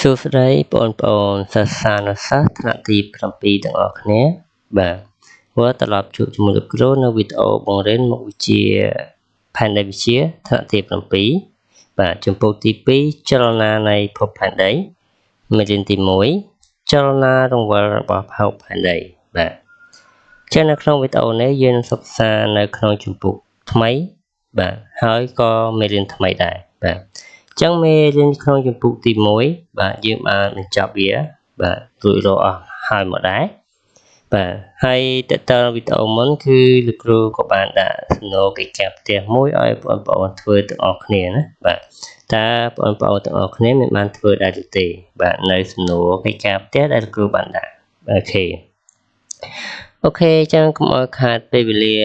សួស្តីបងប្អូនសិស្សានុសិស្សថ្នាក់ទី7ទាំងអស់គ្នាបាទ vừa ត្រឡប់ជួបជាមួយលោកគ្រូនៅវីដេអូបង្រៀនមុខវិជ្ជាផែនដីវិទ្យាថ្នាក់ទី7បាទចំពោះទី2ចលនានៃភពផែនដីមេរៀនទី1ចលនារង្វិលរបស់ភពផែនដីបាទចឹងនៅក្នុងវីដេអូនេះយើងនឹងសិក្សានៅក្នុងជំពូកថ្មីបាទហើយក៏មេរៀនថ្មីដែរបាទអញ្ចឹងមេរៀនក្នុងជំពូកទី1បាទយើងបានបញ្ចប់វាបាទរួចរាល់អស់ហើយមកដែរបាទហើយតើតើវីដេអូមុនគឺលោកគ្រូក៏បានដាក់សំណួរកិច្ចការផ្ទះមួយឲ្យបងប្អូនធ្វើទាំងអស់គ្នាណាបាទតើបងប្អូនទាំងអស់គ្នាមានបានធ្វើដែរឬទេ បាទនៅសំណួរកិច្ចការផ្ទះដែលលោកគ្រូបានដាក់អូខេអូខេអញ្ចឹងកុំឲ្យខាតពេលវេលា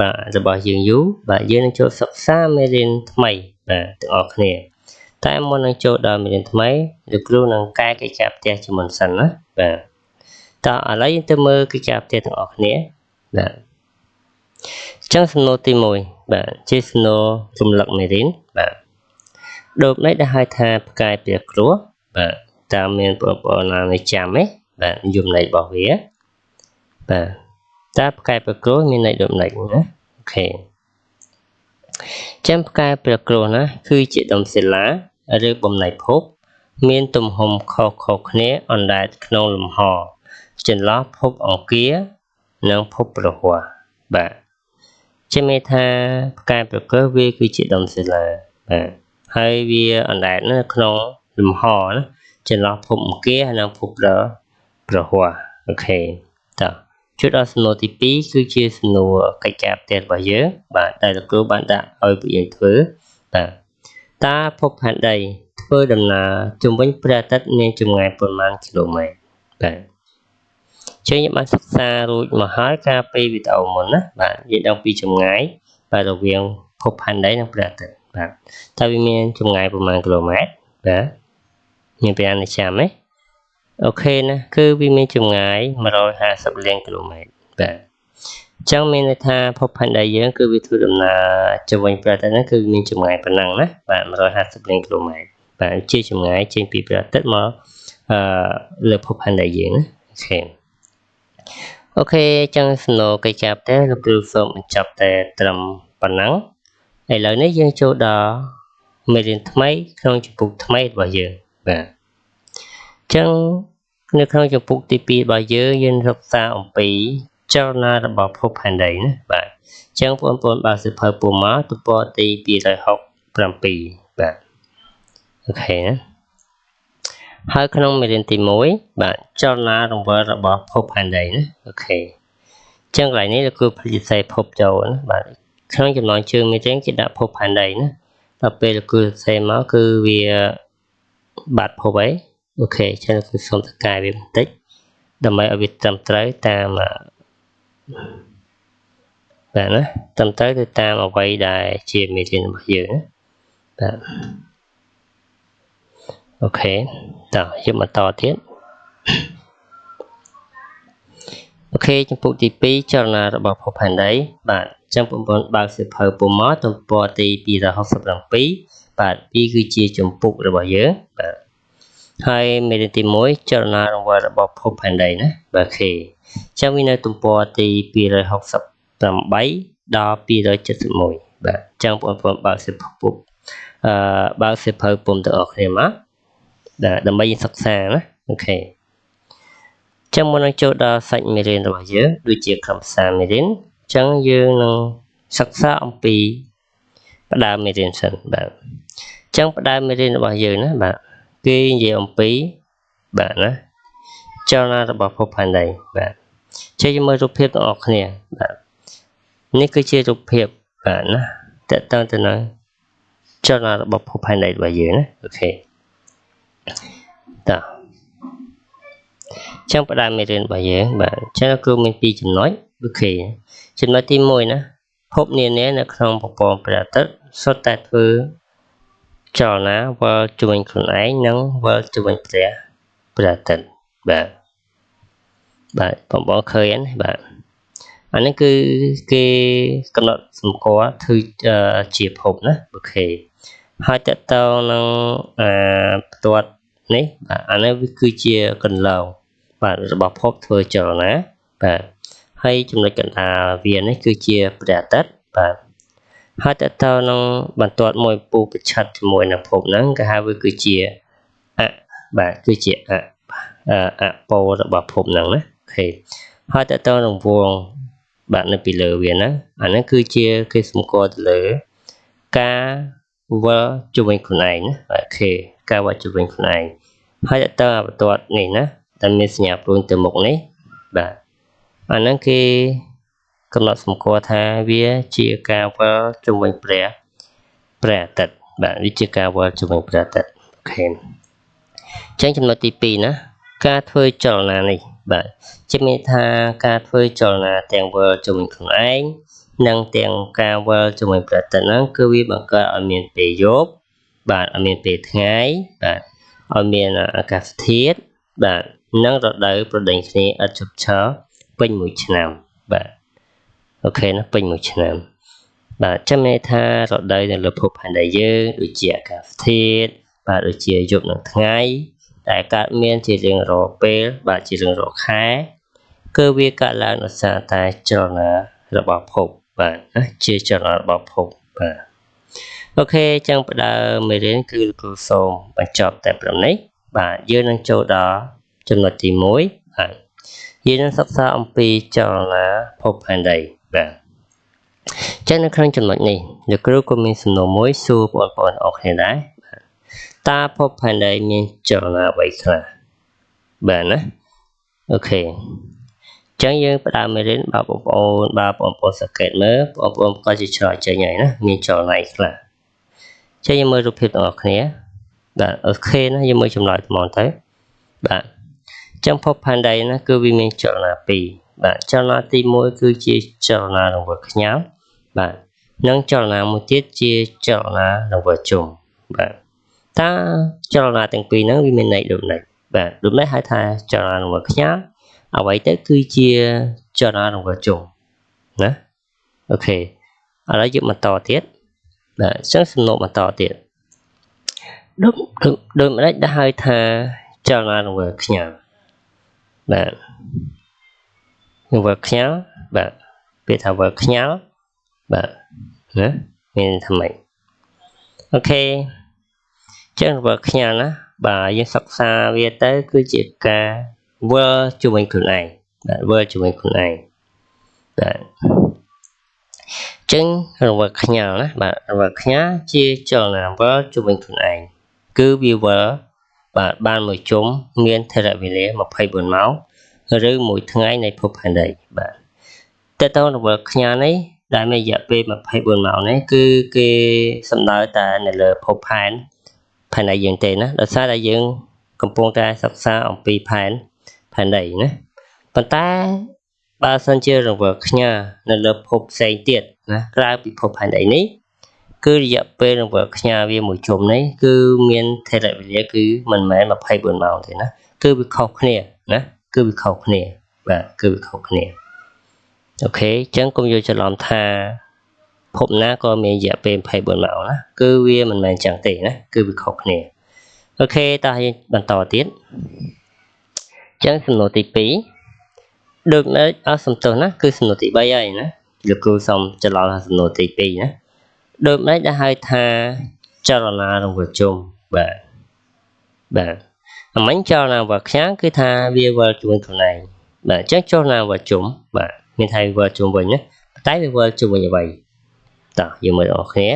បាទរបស់យើងយូរបាទយើងនឹងចូលសិក្សាមេរៀនថ្មី បាទទាំងអស់គ្នា តែមុននឹងចូលដល់មេរៀនថ្មីលោកគ្រូនឹងកែកិច្ចការផ្ទះជាមុនសិនណាបាទតើឥឡូវយើងទៅមើលកិច្ចការផ្ទះទាំងអស់គ្នាបាទអញ្ចឹងសំណួរទី1បាទជាសំណួររំលឹកមេរៀនបាទដូបនេះដែលហៅថាផ្កាយព្រះគ្រោះបាទតើមានបងប្អូនណានៅចាំទេបាទយមន័យរបស់វាបាទតើផ្កាយព្រះគ្រោះមានន័យដូចម្ដេចណាអូខេ ចាំផ្កាយព្រះគ្រោះណាគឺជាដុំសិលា ឬបំណែកភព មានទំហំខុសៗគ្នាអណ្ដែតក្នុងលំហ ចន្លោះភពអង្គារ និងភពប្រហ័សបាទជាមេថាផ្កាយប្រកើវាគឺជាដុំសិលាបាទហើយវាអណ្ដែតនៅក្នុងលំហណាចន្លោះភពអង្គារនិងភពប្រប្រហ័សអូខេតោះ ជួយដល់សំណួរទី2គឺជាសំណួរកិច្ចការផ្ទះរបស់យើងបាទដែលលោកគ្រូបានដាក់ឲ្យពួកយើងធ្វើបាទតើភពផែនដីធ្វើដំណើរជុំវិញព្រះអាទិត្យមានចម្ងាយប៉ុន្មានគីឡូម៉ែត្របាទចឹងយើងបានសិក្សារួចមកហើយកាលពីវីដេអូមុនណាបាទយើងដឹងពីចម្ងាយបាទរវាងភពផែនដីនិងព្រះអាទិត្យបាទតើវាមានចម្ងាយប្រមាណគីឡូម៉ែត្របាទមានប្រហែលនេះចាំទេ អូខេណាគឺវាមានចម្ងាយ150លានគីឡូម៉ែត្របាទអញ្ចឹងមានន័យថាភពផែនដីយើងគឺវាធ្វើដំណើរទៅវិញព្រះអាទិត្យហ្នឹងគឺមានចម្ងាយប៉ុណ្ណឹងណាបាទ150លានគីឡូម៉ែត្របាទជាចម្ងាយចេញពីព្រះអាទិត្យមកអឺលើភពផែនដីយើងណាអូខេOK អញ្ចឹងសំណួរកិច្ចការផ្ទះលោកគ្រូសូមបញ្ចប់តែត្រឹមប៉ុណ្ណឹងឥឡូវនេះយើងចូលដល់មេរៀនថ្មីក្នុងជំពូកថ្មីរបស់យើងបាទអញ្ចឹងនៅក្នុងជំពូកទី2របស់យើងយើងសិក្សាអំពីចលនារបស់ភពផែនដីណាបាទអញ្ចឹងបងប្អូនបើកសៀវភៅពុម្ពមកទំព័រទី267បាទ OK ណាហើយក្នុងមេរៀនទី1បាទចលនារង្វិលរបស់ភពផែនដីណា OK អញ្ចឹងកន្លែងនេះគឺភ្លេចសរសេរភពចូលណាបាទក្នុងចំណងជើងមេរៀនគេដាក់ភពផែនដីណាដល់ពេលគឺសរសេរមកគឺវាបាត់ភពអី OK អញ្ចឹងគឺសូមដាក់ឲ្យវាបន្តិចដើម្បីឲ្យវាត្រឹមត្រូវតាមបាទណាត្រឹមត្រូវទៅតាមអ្វីដែលជាមេរៀនរបស់យើងណាបាទ OK តោះយើងបន្តទៀត OK ជំពូកទី2ចលនារបស់ភពផែនដីបាទចឹងបងប្អូនបើកសៀវភៅពុម្ពមកទំព័រទី267បាទវាគឺជាជំពូករបស់យើងបាទ ហើយមេរៀនទី1ចលនារង្វិលរបស់ភពផែនដីណាបាទ OK ចឹងវានៅទំព័រទី268ដល់271បាទចឹងបងប្អូនបើកសៀវភៅពុម្ពអឺបើកសៀវភៅពុំទាំងអស់គ្នាមកដើម្បីសិក្សាណាអូខេចឹងមុននឹងចូលដល់សាច់មេរៀនរបស់យើងដូចជាខ្លឹមសារមេរៀនចឹងយើងនឹងសិក្សាអំពីផ្ដើមមេរៀនសិនបាទចឹងផ្ដើមមេរៀនរបស់យើងណាបាទ គេនិយាយអំពីបាទណាចលនារបស់ភពផែនដីបាទចេះមើលរូបភាពទាំងអស់គ្នាបាទនេះគឺជារូបភាពបាទណាតើតើទៅនឹងចលនារបស់ភពផែនដីរបស់យើងណាអូខេតើចឹងផ្ដើមមេរៀនរបស់យើងបាទចឹងគ្រូមាន2ចំណុចអូខេចំណុចទី1ណាភពនានានៅក្នុងប្រព័ន្ធព្រះអាទិត្យសុទ្ធតែធ្វើ ចលនាវិលជុំវិញខ្លួនឯងនិងវិលជុំវិញព្រះព្រះអាទិត្យបាទបាទបងប្អូនឃើញណាបាទអានេះគឺគេកំណត់សម្គាល់ធ្វើជាភពណាអូខេហើយតកតងនឹងអាផ្ទាត់នេះបាទអានេះវាគឺជាកន្លងបាទរបស់ភពធ្វើចលនាបាទហើយចំណុចកណ្ដាលវានេះគឺជាព្រះអាទិត្យបាទ ហើយតទៅនឹងបន្ទាត់មួយពូប្រឆិតជាមួយនឹងភពហ្នឹងគេហៅវាគឺជាអបាទគឺជាអអពោរបស់ភពហ្នឹងណាអូខេហើយតទៅនឹងវងបាទនៅពីលើវាហ្នឹងអាហ្នឹងគឺជាគេសម្គាល់ទៅលើការវិលជុំវិញខ្លួនឯងណាអូខេការវិលជុំវិញខ្លួនឯងហើយតទៅបន្ទាត់នេះណាដែលមានសញ្ញាព្រួយទៅមុខនេះបាទអាហ្នឹងគេ កំណត់សម្គាល់ថាវាជាការវិលជុំវិញព្រះព្រះអាទិត្យបាទវាជាការវិលជុំវិញព្រះអាទិត្យអូខេអញ្ចឹងចំណុចទី2ណាការធ្វើចលនានេះបាទជាមានថាការធ្វើចលនាទាំងវិលជុំវិញខ្លួនឯងនិងទាំងការវិលជាមួយប្រតិហ្នឹងគឺវាបង្កើតឲ្យមានពេលយប់បាទឲ្យមានពេលថ្ងៃបាទឲ្យមានអាកាសធាតុបាទនិងរដូវប្រដេញគ្នាឥតឈប់ឈរពេញមួយឆ្នាំបាទ អូខេណាពេញមួយឆ្នាំបាទចាំន័យថារដូវនៅលើភពផែនដីយើងដូចជាអាកាសធាតុបាទដូចជាយប់និងថ្ងៃដែលកើតមានជារៀងរាល់ពេល បាទជារៀងរាល់ខែគឺវាកើតឡើងដោយសារតែចលនារបស់ភពបាទណាជាចលនារបស់ភពបាទអូខេអញ្ចឹងផ្ដើមមេរៀនគឺលោកគ្រូសូមបញ្ចប់តែប៉ុណ្ណេះបាទយើងនឹងចូលដល់ចំណុចទី1បាទយើងនឹងសិក្សាអំពីចលនាភពផែនដី បាទចឹងនៅក្នុងចំណុចនេះលោកគ្រូក៏មានសំណួរមួយសួរបងប្អូនអរគ្នាដែរតើភពផែនដីមានចលនាអ្វីខ្លះបាទណាអូខេចឹងយើងផ្ដើមមេរៀនបើបងប្អូនបើបងប្អូនសង្កេតមើលបងប្អូនក៏ជាឆ្លើយចេញហើយណាមានចលនាខ្លះចឹងយើងមើលរូបភាពទាំងអស់គ្នាបាទ OK ណាយើងមើលចម្លើយធម្មតាទៅបាទចឹងភពផែនដីណាគឺវាមានចលនាពីរ បាទចលនាទី1គឺជាចលនារង្វិលខ្យល់បាទនិងចលនាមួយទៀតជាចលនារង្វិលជុំបាទតើចលនាទាំងពីរហ្នឹងវាមានន័យដូចនេះបាទដូចនេះហៅថាចលនារង្វិលខ្យល់អ្វីទៅគឺជាចលនារង្វិលជុំណា OK ឥឡូវយើងបន្តទៀតបាទអញ្ចឹងសំណួរបន្តទៀតដូចដូចម្ដេចដែលហៅថាចលនារង្វិលខ្ញាល់បាទ រង្វិលខ្ញាល់បាទពាក្យថាវិលខ្ញាល់បាទណាមានថាម៉េចអូខេចឹងរង្វិលខ្ញាល់ណាបាទយើងសិក្សាវាទៅ គឺជាការវិលជាមួយខ្លួនឯងបាទវិលជាមួយខ្លួនឯងបាទចឹងរង្វិលខ្ញាល់ណាបាទរង្វិលខ្ញាល់ជាចលនាវិលជាមួយខ្លួនឯងគឺវាវិលបាទបានមួយជុំមានថេរវេលា24ម៉ោង ឬមួយថ្ងៃនៃភពផែនដីបាទតើតើរង្វិលខ្ញាល់នេះដែលមានរយៈពេល24ម៉ោងនេះគឺគេសំដៅតែនៅលើភពផែនផែនដីយើងទេណាដោយសារតែយើងកំពុងតែសិក្សាអំពីផែនផែនដីណាប៉ុន្តែបើសិនជារង្វិលខ្ញាល់នៅលើភពផ្សេងទៀតណាក្រៅពីភពផែនដីនេះគឺរយៈពេលរង្វិលខ្ញាល់វាមួយជុំនេះគឺមានថេរវេលាគឺមិនមែន24ម៉ោងទេណាគឺវាខុសគ្នាណា គឺវាខុសគ្នា បាទគឺវាខុសគ្នាអូខេអញ្ចឹងកុំយល់ច្រឡំថាភពណាក៏មានរយៈពេល24ម៉ោងណាគឺវាមិនមែនចឹងទេណាគឺវាខុសគ្នាអូខេតោះយើងបន្តទៀតចឹងសំណួរទី2ដូចនៅអស់សំទោសណាគឺសំណួរទី3ហើយណាលោកគ្រូសូមច្រឡំថាសំណួរទី2ណាដូចម្ដេចដែលហៅថាចលនារង្វិលជុំបាទបាទ អមិញចលនាវិលខ្ញាងគឺថាវាវិលជាមួយខ្លួនឯងបាទអញ្ចឹងចលនាវិលជុំបាទមានថាវិលជុំវិញណាតែវាវិលជុំវិញអ្វីតោះយើងមើលអរគ្នា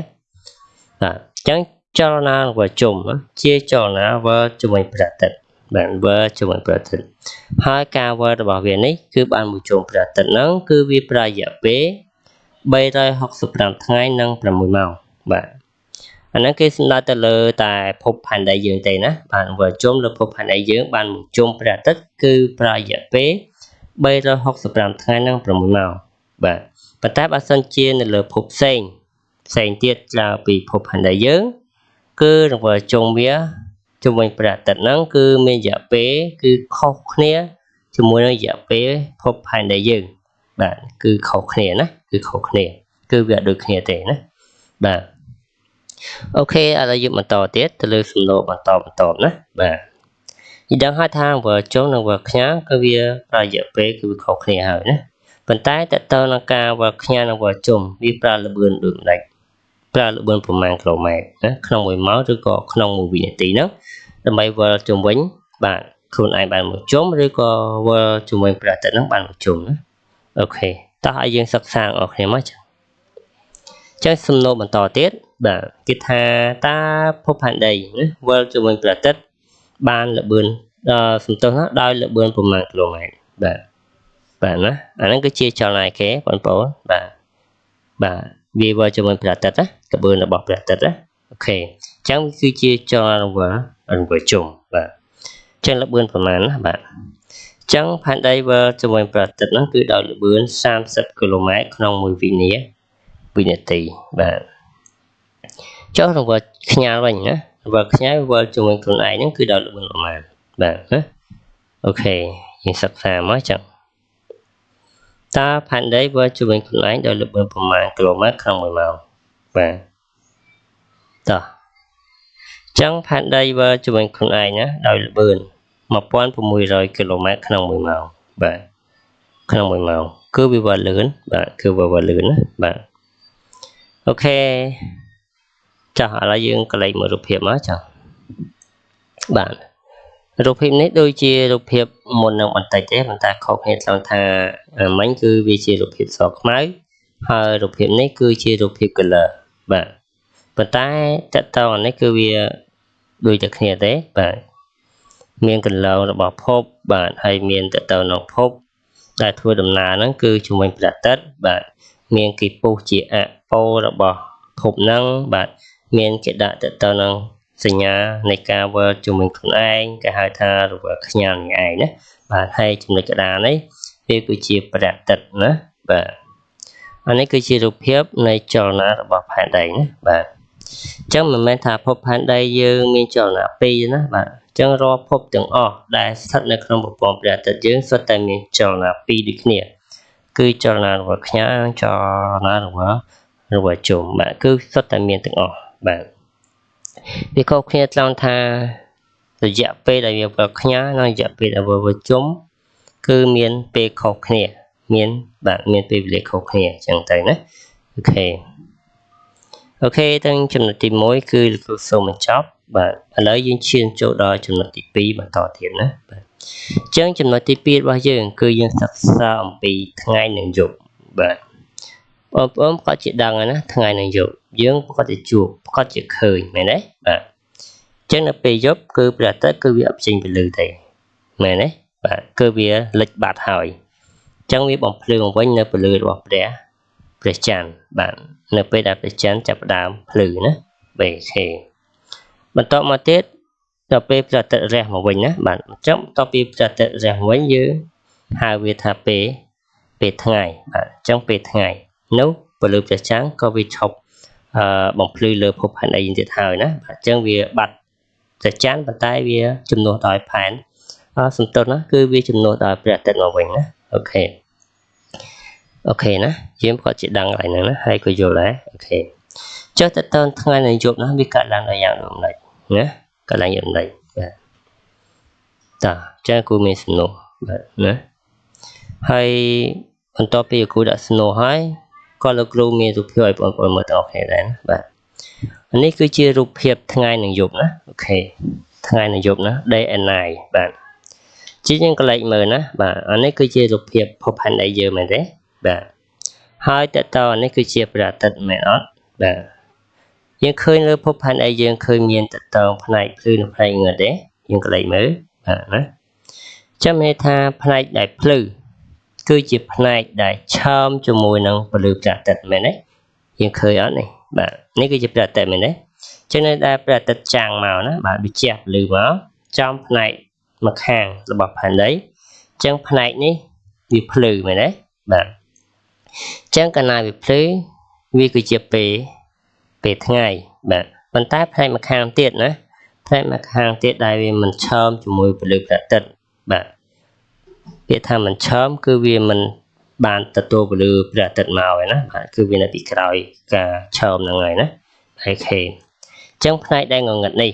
បាទអញ្ចឹងចលនាវិលជុំជាចលនាវិលជាមួយប្រតិទិនបានវិលជាមួយព្រះអាទិត្យហើយការវិលរបស់វានេះគឺបានមួយជុំព្រះអាទិត្យហ្នឹងគឺវាប្រយៈពេល365ថ្ងៃនិង6ម៉ោងបាទ អាហ្នឹងគេសំដៅទៅលើតែភពផែនដីយើងទេណាបានវិលជុំលើភពផែនដីយើងបានមួយជុំព្រះអាទិត្យគឺប្រយៈពេល365ថ្ងៃនិង6ម៉ោងបាទប៉ុន្តែបើសិនជានៅលើភពផ្សេងផ្សេងទៀតក្រៅពីភពផែនដីយើង គឺរង្វិលជុំវាជុំវិញព្រះអាទិត្យហ្នឹងគឺមានរយៈពេលគឺខុសគ្នាជាមួយនឹងរយៈពេលភពផែនដីយើងបាទគឺខុសគ្នាណាគឺខុសគ្នា គឺវាអត់ដូចគ្នាទេណាបាទ អូខេឥឡូវយើងបន្តទៀតទៅលើសំណួរបន្តបន្តណាបាទយើងដឹងហើយថា verb ចុងនិង verb ខ្ញាល់គឺវាប្រើរយៈពេលគឺវាខុសគ្នាហើយណាប៉ុន្តែតើតើនឹងការ verb ខ្ញាល់និង verb ចុងវាប្រើល្បឿនដូចម្ដេចប្រើល្បឿនប្រមាណគីឡូម៉ែត្រណាក្នុង1ម៉ោងឬក៏ក្នុង1វិនាទីហ្នឹងដើម្បីវិលជុំវិញបាទខ្លួនឯងបានមួយជុំឬក៏វិលជុំវិញព្រះអាទិត្យហ្នឹងបានមួយជុំណាអូខេតោះឲ្យយើងសិក្សាអស់គ្នាមកចឹងចឹងសំណួរបន្តទៀត បាទគេថាតើភពផែនដីណាវិលជុំវិញព្រះអាទិត្យបានល្បឿនដល់សំទោសណាដោយល្បឿនប្រមាណគីឡូម៉ែត្របាទបាទណាអាហ្នឹងគឺជាចលនាគេបងប្អូនបាទបាទវាវិលជុំវិញព្រះអាទិត្យណាល្បឿនរបស់ព្រះអាទិត្យណាអូខេអញ្ចឹងគឺជាចលនាវិលរង្វើជុំបាទចឹងល្បឿនប្រមាណណាបាទចឹងផែនដីវិលជាមួយប្រតិទហ្នឹងគឺដោយល្បឿន30គីឡូម៉ែត្រក្នុង1វិនាវិនាទីបាទ ចុះរង្វើខ្ញាល់វិញណារង្វើខ្ញាល់វិលជាមួយខ្លួនឯងហ្នឹងគឺដោយល្បឿនប្រមាណបាទណាអូខេយើងសិក្សាមកចឹងតើផែនដីវិលជាមួយខ្លួនឯងដោយល្បឿនប្រមាណគីឡូម៉ែត្រក្នុង1ម៉ោងបាទតោះចឹងផែនដីវិលជាមួយខ្លួនឯងណាដោយល្បឿន1600គីឡូម៉ែត្រក្នុង1ម៉ោងបាទក្នុង1ម៉ោងគឺវាវិលលឿនបាទគឺវាវិលលឿនណាបាទអូខេ ចាស់ឥឡូវយើងកលេចមើលរូបភាពមកចាស់បាទរូបភាពនេះដូចជារូបភាពមុននឹងបន្តិចទេប៉ុន្តែខុសគ្នាត្រង់ថាមិញគឺវាជារូបភាពសខ្មៅហើយរូបភាពនេះគឺជារូបភាព color បាទប៉ុន្តែតកតងនេះគឺវាដូចតែគ្នាទេបាទមានកន្លងរបស់ភពបាទហើយមានតទៅក្នុងភពដែលធ្វើដំណើរហ្នឹងគឺជំនាញប្រតិទបាទមានគេពុះជាអពោរបស់ភពហ្នឹងបាទ មានគេដាក់ទៅទៅនឹងសញ្ញានៃការវិលជំនាញខ្លួនឯងគេហៅថារវល់ខ្ញាល់ឯងណាបាទហើយចំណុចកដានេះវាគឺជាប្រតិទណាបាទអានេះគឺជារូបភាពនៃចលនារបស់ផែនដីណាបាទអញ្ចឹងមិនមែនថាភពផែនដីយើងមានចលនាពីរណាបាទអញ្ចឹងរាល់ភពទាំងអស់ដែលស្ថិតនៅក្នុងប្រព័ន្ធព្រះអាទិត្យយើងសុទ្ធតែមានចលនាពីរដូចគ្នា គឺចលនារបស់ខ្ញាល់ចលនារបស់របស់ជុំបាទគឺសុទ្ធតែមានទាំងអស់ បាទវាខុសគ្នាត្រង់ថារយៈពេលដែលវាវិលខ្ញាល់និងរយៈពេលដែលវាវិលជុំគឺមានពេលខុសគ្នាមានបាទមានពេលវេលាខុសគ្នាអញ្ចឹងទៅណា OK OK ទាំងចំណុចទី1គឺលោកគ្រូសូមបញ្ចប់បាទឥឡូវយើងឈានចូលដល់ចំណុចទី2បន្តទៀតណាបាទអញ្ចឹងចំណុចទី2របស់យើង គឺយើងសិក្សាអំពីថ្ងៃនិងយប់បាទ បងប្អូនក៏ដូចជាដឹងណាថ្ងៃនិងយប់យើងក៏ដូចជាជួបក៏ដូចជាឃើញមែនទេបាទអញ្ចឹងនៅពេលយប់គឺព្រះអាទិត្យគឺវាអត់ចេញពន្លឺទេមែនទេបាទគឺវាលិចបាត់ហើយអញ្ចឹងវាបំភ្លឺមកវិញនៅពន្លឺរបស់ព្រះព្រះច័ន្ទបាទនៅពេលដែលព្រះច័ន្ទចាប់ផ្ដើមភ្លឺណា BK បន្តមកទៀតដល់ពេលព្រះអាទិត្យរះមកវិញណាបាទអញ្ចឹងបន្ទាប់ពីព្រះអាទិត្យរះវិញយើងហៅវាថាពេលពេលថ្ងៃបាទអញ្ចឹងពេលថ្ងៃ នោះពលឺព្រះច័ន្ទក៏វាឈប់អឺបំភ្លឺលើភពផែនដីទៀតហើយណាបាទអញ្ចឹងវាបាត់ព្រះច័ន្ទប៉ុន្តែវាជំនួសដោយផែនអសន្ទុះណាគឺវាជំនួសដោយព្រះអាទិត្យមកវិញណាអូខេអូខេណាយើងគាត់ជាដឹងកន្លែងហ្នឹងណាហើយក៏យល់ដែរអូខេចុះតើតើថ្ងៃនៃយប់ណាវាកើតឡើងដល់យ៉ាងដូចម្ដេចណាកើតឡើងយ៉ាងដូចម្ដេចបាទតាចាគូមានសំណួរបាទណាហើយបន្ទាប់ពីគូដាក់សំណួរហើយ ក៏លោកគ្រូមានរូបភាពឲ្យបងប្អូនមើលទាំងអស់គ្នាដែរណាបាទនេះគឺជារូបភាពថ្ងៃនិងយប់ណាអូខេថ្ងៃនិងយប់ណា day and night បាទជាយើងកលេចមើលណាបាទអានេះគឺជារូបភាពភពផែនដីយើងមែនទេបាទហើយតើតើនេះគឺជាព្រះអាទិត្យមែនអត់បាទយើងឃើញលើភពផែនដីយើងឃើញមានតកតងផ្នែកភ្លឺនិងផ្នែកងឹតទេយើងកលេចមើលបាទណាចាំន័យថាផ្នែកដែលភ្លឺ គឺជាផ្នែកដែលឆើមជាមួយនឹងពលឺព្រះអាទិត្យមែនទេយើងឃើញអត់នេះបាទនេះគឺជាព្រះអាទិត្យមែនទេចឹងនៅដែលព្រះអាទិត្យចាំងមកណាបាទវាជះពលឺមកចំផ្នែកម្ខាងរបស់ផែនដីចឹងផ្នែកនេះវាភ្លឺមែនទេបាទចឹងកាលណាវាភ្លឺវាគឺជាពេលពេលថ្ងៃបាទប៉ុន្តែផ្នែកម្ខាងទៀតណាផ្នែកម្ខាងទៀតដែលវាមិនឆើមជាមួយពលឺព្រះអាទិត្យបាទ ពាក្យថាមិនឆើមគឺវាមិនបានទទួលពលឺព្រះអាទិត្យមកឯណាបាទគឺវានៅពីក្រោយការឆើមហ្នឹងហើយណាហើយខេអញ្ចឹងផ្នែកដែលងងឹតនេះ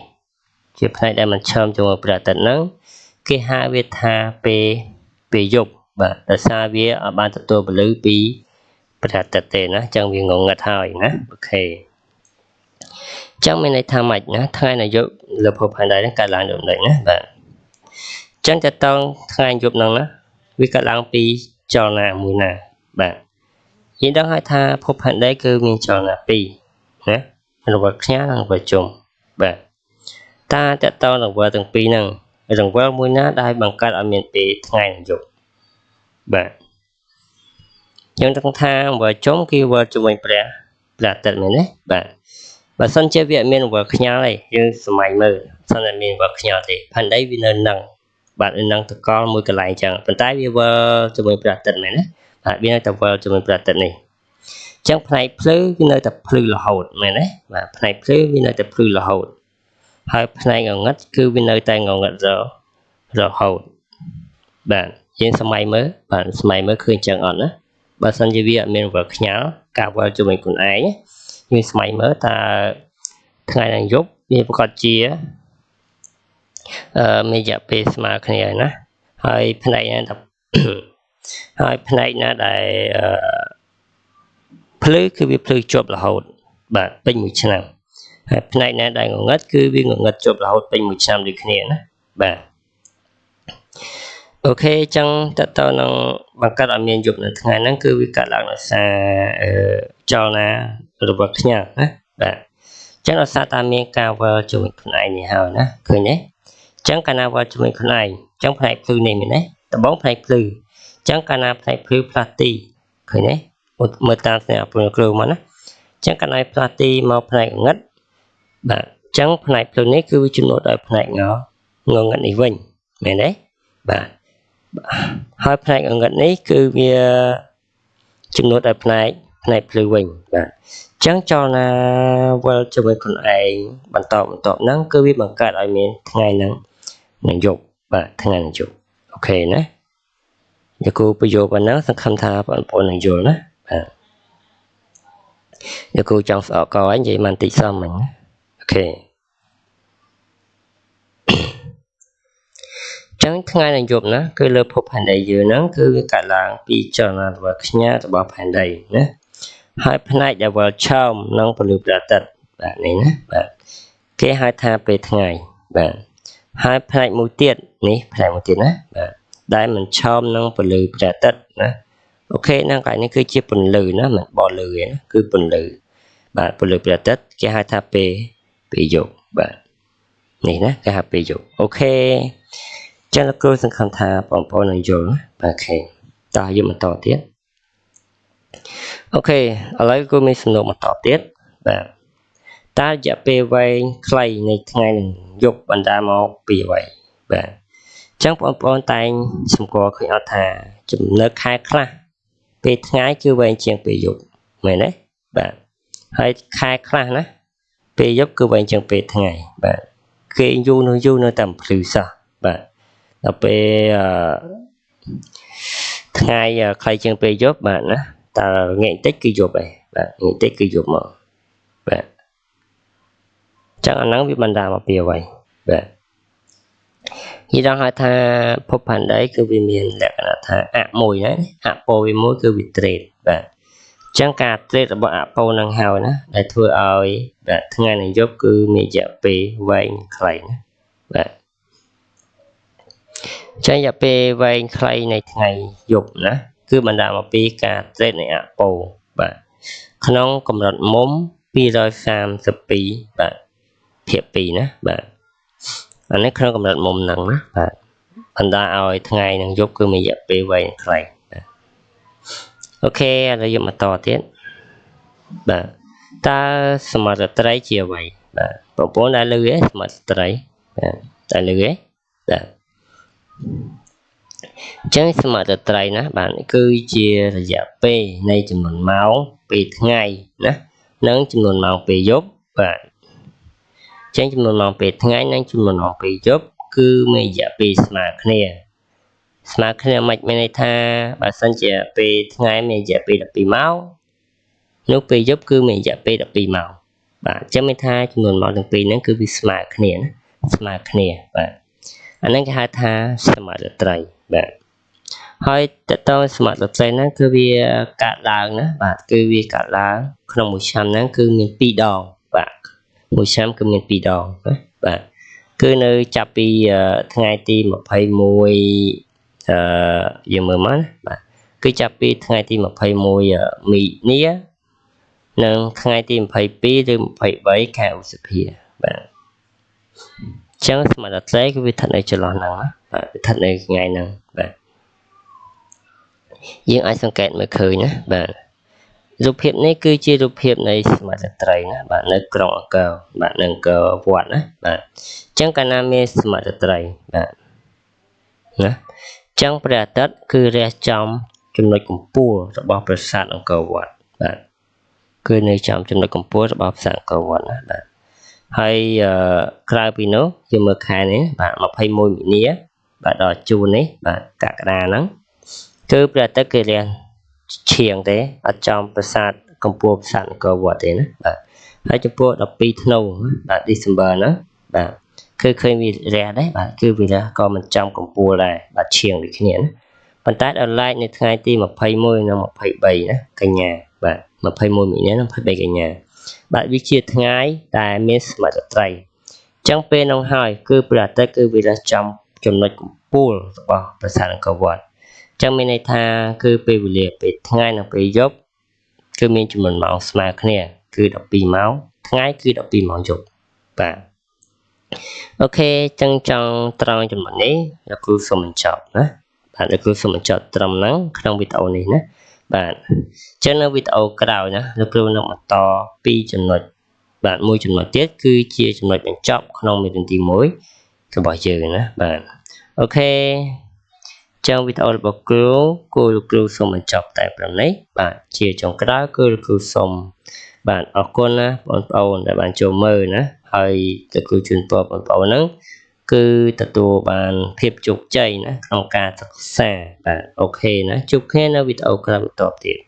ជាផ្នែកដែលមិនឆើមជាមួយព្រះអាទិត្យហ្នឹងគេហៅវាថាពេលពេលយប់បាទដោយសារវាអត់បានទទួលពលឺពីប្រតិទទេណាអញ្ចឹងវាងងឹតហើយណាអូខេអញ្ចឹងមានន័យថាម៉េចណាថ្ងៃនៅយប់លើភពផែនដីហ្នឹងកើតឡើងដូចនេះណាបាទអញ្ចឹងតើតងថ្ងៃយប់ហ្នឹងណា វាកើតឡើងពីចលនាមួយណា បាទយើងដឹងហើយថាភពផែនដីគឺមានចលនាពីរណារង្វិលខ្ញាល់និងរង្វិលជុំបាទតើតើតរង្វិលទាំងពីរហ្នឹងរង្វិលមួយណាដែលបង្កើតឲ្យមានពេលថ្ងៃនិងយប់បាទយើងដឹងថារង្វិលជុំគឺវិលជាមួយព្រះព្រះអាទិត្យមែនទេបាទបើសិនជាវាមានរង្វិលខ្ញាល់ទេយើងសម័យមើលសិនតែមានរង្វិលខ្ញាល់ទេផែនដីវានៅនឹង បាទនៅនឹងតកល់មួយកន្លែងចឹងប៉ុន្តែវាវិលជាមួយព្រះអាទិត្យមែនទេបាទវានៅតែវិលជាមួយព្រះអាទិត្យនេះចឹងផ្នែកភ្លឺវានៅតែភ្លឺរហូតមែនទេបាទផ្នែកភ្លឺវានៅតែភ្លឺរហូតហើយផ្នែកងងឹតគឺវានៅតែងងឹតរហូតបាទយើងសម័យមើលបាទសម័យមើលឃើញចឹងអត់ណាបើសិនជាវាអត់មានវល់ខ្ញាល់ការវល់ជាមួយខ្លួនឯងយើងសម័យមើលតើថ្ងៃនឹងយប់វាប្រកាសជាអឺ មានរយៈពេលស្មើគ្នាហើយណាហើយផ្នែកណាហើយផ្នែកណាដែលអឺភ្លឺគឺវាភ្លឺជាប់រហូត បាទពេញមួយឆ្នាំហើយផ្នែកណាដែលងងឹតគឺវាងងឹតជាប់រហូតពេញមួយឆ្នាំដូចគ្នាណាបាទអូខេអញ្ចឹងតើតើនឹងបង្កើតឲ្យមានយប់នៅថ្ងៃហ្នឹងគឺវាកើតឡើងដោយសារចលនារបស់ខ្ញាល់ណាបាទអញ្ចឹងដោយសារតែមានការវិលជាមួយខ្លួនឯងនេះហើយណាឃើញទេអញ្ចឹងកាលណាវិលជាមួយខ្លួនឯងអញ្ចឹងផ្នែកភ្លឺនេះមែនទេដំបងផ្នែកភ្លឺអញ្ចឹងកាលណាផ្នែកភ្លឺផ្លាស់ទីឃើញទេមើលតាមស្នេហ៍ពលគ្រូមកណាអញ្ចឹងកាលណាផ្លាស់ទីមកផ្នែកងឹតបាទអញ្ចឹងផ្នែកភ្លឺនេះគឺវាចំណូលដោយផ្នែកងងងឹតនេះវិញមែនទេបាទហើយផ្នែកអង្កត់នេះគឺវាចំនួនដល់ផ្នែកផ្នែកភ្លឺវិញបាទអញ្ចឹងចលនាវិលជាមួយខ្លួនឯងបន្តបន្តហ្នឹងគឺវាបង្កើតឲ្យមានថ្ងៃហ្នឹង នឹងយប់បាទថ្ងៃនឹងយប់អូខេណាយកគូប្រយោគប៉ុណ្ណឹងសង្ឃឹមថាបងប្អូននឹងយល់ណាបាទយកគូចង់ស្អកកឯងនិយាយមិនតិចសមហ្នឹងណាអូខេចឹងថ្ងៃនឹងយប់ណាគឺលើភពផែនដីយើងហ្នឹងគឺវាកើតឡើងពីចលនារបស់ខ្ញាល់របស់ផែនដីណាហើយផ្នែកដែលវិលឆោមនិងពលឺព្រះអាទិត្យបាទនេះណាបាទគេហៅថាពេលថ្ងៃបាទ ហើយផ្នែកមួយទៀតនេះផ្នែកមួយទៀតណាបាទដែលមិនឆោមនឹងពលឺព្រះអាទិត្យណាអូខេហ្នឹងកន្លែងនេះគឺជាពន្លឺណាមិនបលឺទេណាគឺពន្លឺបាទពលឺព្រះអាទិត្យគេហៅថាពេលពេលយប់បាទនេះណាគេហៅពេលយប់អូខេចឹងលោកគ្រូសង្ឃឹមថាបងប្អូននឹងយល់បាទខេតោះយើងបន្តទៀតអូខេឥឡូវគ្រូមានសំណួរបន្តទៀតបាទ តើរយៈពេលវែងខ្លីនៃថ្ងៃនឹងយប់បណ្ដាមកពីអ្វីបាទចឹងបងប្អូនតែងសម្គាល់ឃើញអត់ថា ចំណើខែខ្លះពេលថ្ងៃគឺវែងជាងពេលយប់មែនទេបាទហើយខែខ្លះណាពេលយប់គឺវែងជាងពេលថ្ងៃបាទគេយូរនៅយូរនៅតែភ្លឺសោះបាទដល់ពេលថ្ងៃខ្លីជាងពេលយប់បាទណាតើងាកបន្តិចគឺយប់ហើយបាទងាកបន្តិចគឺយប់មកបាទ ចឹងអាហ្នឹងវាបណ្ដាលមកពីអ្វីបាទនិយាយដល់ហៅថាភពផែនដីគឺវាមានលក្ខណៈថាអមួយណាអពោវាមួយគឺវាត្រេតបាទអញ្ចឹងការត្រេតរបស់អពោនឹងហើយណាដែលធ្វើឲ្យបាទថ្ងៃនិងយប់គឺមានរយៈពេលវែងខ្លីណាបាទចឹងរយៈពេលវែងខ្លីនៃថ្ងៃយប់ណាគឺបណ្ដាលមកពីការត្រេតនៃអពោបាទក្នុងកម្រិតមុំ232បាទ ភាគ2ណាបាទអានេះក្នុងកម្រិតមុំហ្នឹងណាបាទបណ្ដាឲ្យថ្ងៃនិងយប់គឺមានរយៈពេលវែងខ្លីបាទអូខេឥឡូវយកមកតទៀតបាទតើសមត្ថត្រីជាអ្វីបាទបងប្អូនដែលលឺទេសមត្ថត្រីបាទតែលឺទេបាទអញ្ចឹងសមត្ថត្រីណាបាទគឺជារយៈពេលនៃចំនួនម៉ោងពេលថ្ងៃណានិងចំនួនម៉ោងពេលយប់បាទអញ្ចឹងចំនួនម៉ោងពេលថ្ងៃនិងចំនួនម៉ោងពេលយប់គឺមានរយៈពេលស្មើគ្នាស្មើគ្នាមិនមានន័យថាបើសិនជាពេលថ្ងៃមានរយៈពេល12ម៉ោងនោះពេលយប់គឺមានរយៈពេល12ម៉ោងបាទអញ្ចឹងមានថាចំនួនម៉ោងទាំងពីរហ្នឹងគឺវាស្មើគ្នាណាស្មើគ្នាបាទឥអាហ្នឹងគេហៅថាសមត្ថត្រីបាទហើយតកតងសមត្ថត្រីហ្នឹងគឺវាកាត់ឡើងណាបាទគឺវាកាត់ឡើងក្នុងមួយឆ្នាំហ្នឹងគឺមាន2ដងបាទ មួយឆ្នាំគឺមាន2ដងណាបាទគឺនៅចាប់ពីថ្ងៃទី21អឺយើងមើលមកណាបាទគឺចាប់ពីថ្ងៃទី21មីនានិងថ្ងៃទី22ឬ23ខែឧសភាបាទអញ្ចឹងសមាធិគឺវាស្ថិតនៅចន្លោះហ្នឹងណាបាទវាស្ថិតនៅថ្ងៃហ្នឹងបាទយើងអាចសង្កេតមើលឃើញណាបាទ រូបភាពនេះគឺជារូបភាពនៃសមាធិត្រីណាបាទនៅក្រុងអង្គរបាទនៅអង្គរវត្តណាបាទអញ្ចឹងកាលណាមានសមាធិត្រីបាទណាអញ្ចឹងព្រះអាទិត្យគឺរះចំចំណុចកម្ពស់របស់ប្រាសាទអង្គរវត្តបាទគឺនៅចំចំណុចកម្ពស់របស់ប្រាសាទអង្គរវត្តណាបាទហើយក្រៅពីនោះយើងមើលខែនេះបាទ21មីនាបាទដល់ជួននេះបាទកក្កដាហ្នឹងគឺព្រះអាទិត្យគេរះ ឈៀងទេអត់ចំប្រាសាទកម្ពស់ប្រាសាទអង្គរវត្តទេណាបាទហើយចំពោះ12ធ្នូបាទ December ណាបាទគឺឃើញវារះដែរបាទគឺវារះក៏មិនចំកម្ពស់ដែរបាទឈៀងដូចគ្នាណាប៉ុន្តែដល់ឡែកនៅថ្ងៃទី21និង23ណាកញ្ញាបាទ21មីនានិង23កញ្ញាបាទវាជាថ្ងៃដែលមានសមត្ថត្រីអញ្ចឹងពេលនោះហើយ គឺព្រះអាទិត្យគឺវារះចំចំណុចកម្ពស់របស់ប្រាសាទអង្គរវត្តអញ្ចឹងមានន័យថាគឺពេលវេលាពេលថ្ងៃនិងពេលយប់គឺមានចំនួនម៉ោងស្មើគ្នា គឺ12ម៉ោងថ្ងៃគឺ12ម៉ោងយប់បាទអូខេចឹងចង់ត្រង់ចំណុចនេះលោកគ្រូសូមបញ្ចប់ណាបាទលោកគ្រូសូមបញ្ចប់ត្រឹមហ្នឹងក្នុងវីដេអូនេះណាបាទអញ្ចឹងនៅវីដេអូក្រោយណាលោកគ្រូនឹងបន្តពីចំណុចបាទមួយចំណុចទៀតគឺជាចំណុចបញ្ចប់ក្នុងមេរៀនទី1របស់យើងណាបាទអូខេ ចឹងវីដេអូរបស់គ្រូគូលោកគ្រូសូមបញ្ចប់តែប៉ុណ្ណេះបាទជាចុងក្រោយគឺលោកគ្រូសូមបាទអរគុណណាបងប្អូនដែលបានចូលមើលណាហើយលោកគ្រូជូនពរបងប្អូនហ្នឹងគឺទទួលបានភាពជោគជ័យណាក្នុងការសិក្សាបាទអូខេណាជួបគ្នានៅវីដេអូក្រោយបន្តទៀត